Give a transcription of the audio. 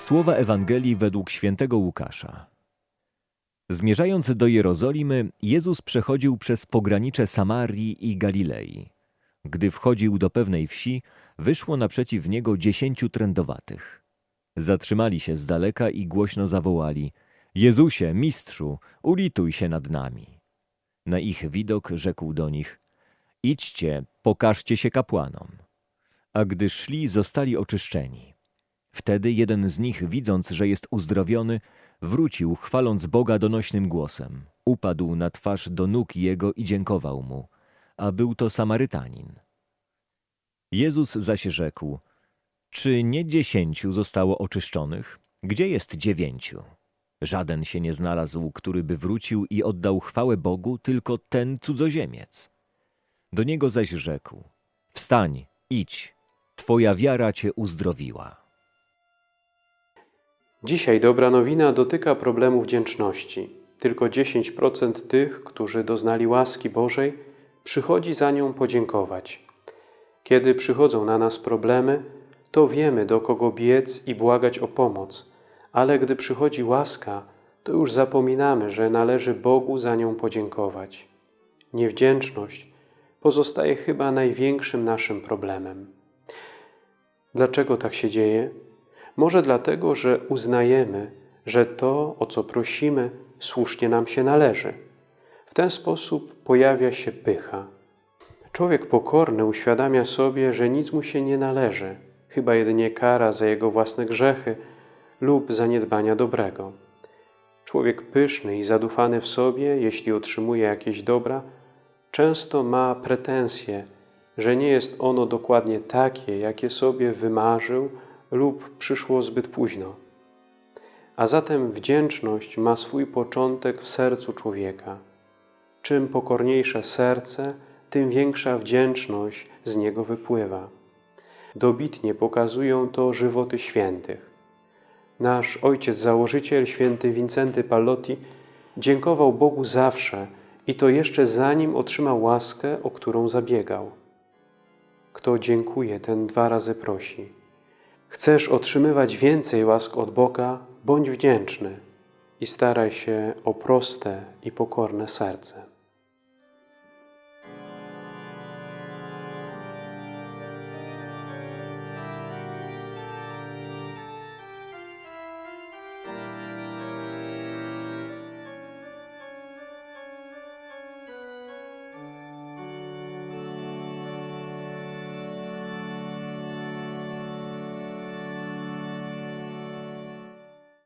Słowa Ewangelii według świętego Łukasza. Zmierzając do Jerozolimy, Jezus przechodził przez pogranicze Samarii i Galilei. Gdy wchodził do pewnej wsi, wyszło naprzeciw niego dziesięciu trędowatych. Zatrzymali się z daleka i głośno zawołali: Jezusie, mistrzu, ulituj się nad nami. Na ich widok rzekł do nich: Idźcie, pokażcie się kapłanom. A gdy szli, zostali oczyszczeni. Wtedy jeden z nich, widząc, że jest uzdrowiony, wrócił, chwaląc Boga donośnym głosem. Upadł na twarz do nóg jego i dziękował mu, a był to Samarytanin. Jezus zaś rzekł, czy nie dziesięciu zostało oczyszczonych? Gdzie jest dziewięciu? Żaden się nie znalazł, który by wrócił i oddał chwałę Bogu, tylko ten cudzoziemiec. Do niego zaś rzekł, wstań, idź, twoja wiara cię uzdrowiła. Dzisiaj dobra nowina dotyka problemu wdzięczności. Tylko 10% tych, którzy doznali łaski Bożej, przychodzi za nią podziękować. Kiedy przychodzą na nas problemy, to wiemy, do kogo biec i błagać o pomoc, ale gdy przychodzi łaska, to już zapominamy, że należy Bogu za nią podziękować. Niewdzięczność pozostaje chyba największym naszym problemem. Dlaczego tak się dzieje? Może dlatego, że uznajemy, że to, o co prosimy, słusznie nam się należy. W ten sposób pojawia się pycha. Człowiek pokorny uświadamia sobie, że nic mu się nie należy, chyba jedynie kara za jego własne grzechy lub zaniedbania dobrego. Człowiek pyszny i zadufany w sobie, jeśli otrzymuje jakieś dobra, często ma pretensje, że nie jest ono dokładnie takie, jakie sobie wymarzył lub przyszło zbyt późno. A zatem wdzięczność ma swój początek w sercu człowieka. Czym pokorniejsze serce, tym większa wdzięczność z niego wypływa. Dobitnie pokazują to żywoty świętych. Nasz ojciec założyciel, święty Wincenty Pallotti, dziękował Bogu zawsze i to jeszcze zanim otrzymał łaskę, o którą zabiegał. Kto dziękuje, ten dwa razy prosi. Chcesz otrzymywać więcej łask od Boga, bądź wdzięczny i staraj się o proste i pokorne serce.